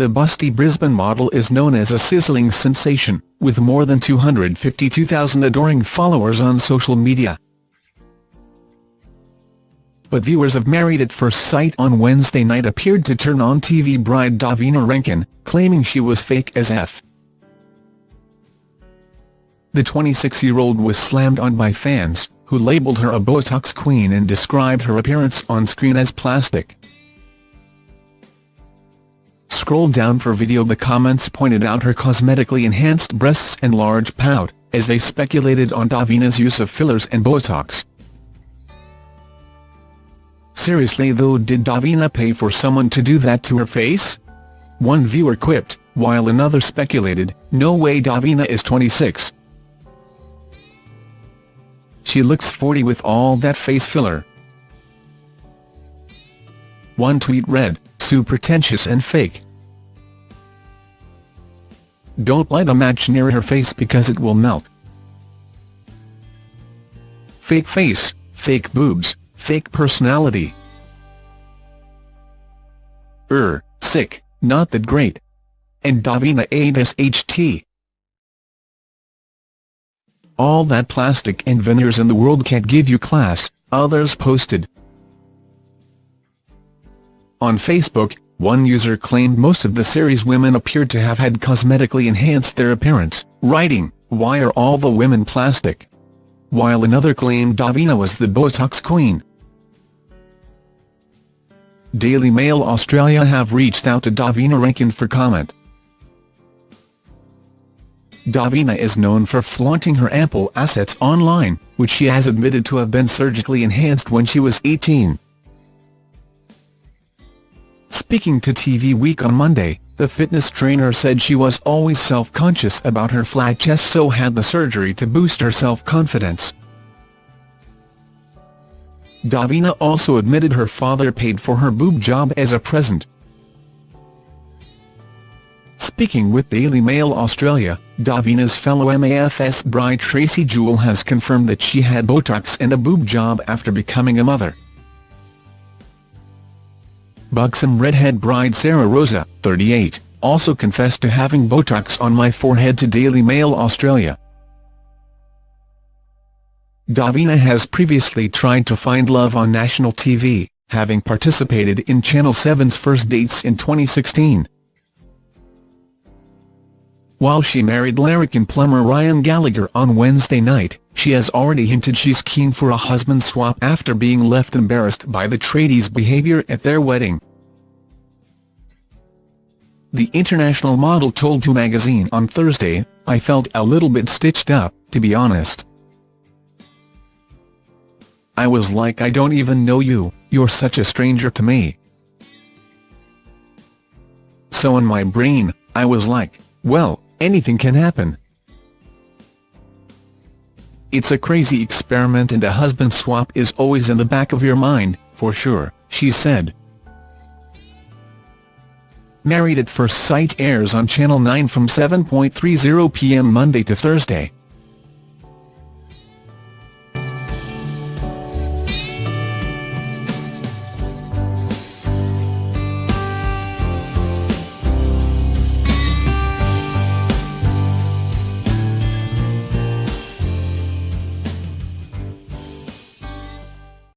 the busty Brisbane model is known as a sizzling sensation, with more than 252,000 adoring followers on social media. But viewers of Married at First Sight on Wednesday night appeared to turn on TV bride Davina Rankin, claiming she was fake as F. The 26-year-old was slammed on by fans, who labelled her a Botox queen and described her appearance on screen as plastic. Scroll down for video the comments pointed out her cosmetically enhanced breasts and large pout, as they speculated on Davina's use of fillers and Botox. Seriously though did Davina pay for someone to do that to her face? One viewer quipped, while another speculated, no way Davina is 26. She looks 40 with all that face filler. One tweet read, Sue pretentious and fake. Don't light a match near her face because it will melt. Fake face, fake boobs, fake personality. Er, sick, not that great. And Davina HT. All that plastic and veneers in the world can't give you class, others posted. On Facebook, one user claimed most of the series' women appeared to have had cosmetically enhanced their appearance, writing, why are all the women plastic? While another claimed Davina was the Botox queen. Daily Mail Australia have reached out to Davina Rankin for comment. Davina is known for flaunting her ample assets online, which she has admitted to have been surgically enhanced when she was 18. Speaking to TV Week on Monday, the fitness trainer said she was always self-conscious about her flat chest so had the surgery to boost her self-confidence. Davina also admitted her father paid for her boob job as a present, Speaking with Daily Mail Australia, Davina's fellow MAFS bride Tracey Jewel has confirmed that she had Botox and a boob job after becoming a mother. Buxom redhead bride Sarah Roza, 38, also confessed to having Botox on my forehead to Daily Mail Australia. Davina has previously tried to find love on national TV, having participated in Channel 7's First Dates in 2016. While she married larrikin plumber Ryan Gallagher on Wednesday night, she has already hinted she's keen for a husband swap after being left embarrassed by the tradie's behaviour at their wedding. The international model told To magazine on Thursday, I felt a little bit stitched up, to be honest. I was like I don't even know you, you're such a stranger to me. So in my brain, I was like, well, anything can happen. It's a crazy experiment and a husband swap is always in the back of your mind, for sure, she said. Married at First Sight airs on Channel 9 from 7.30pm Monday to Thursday.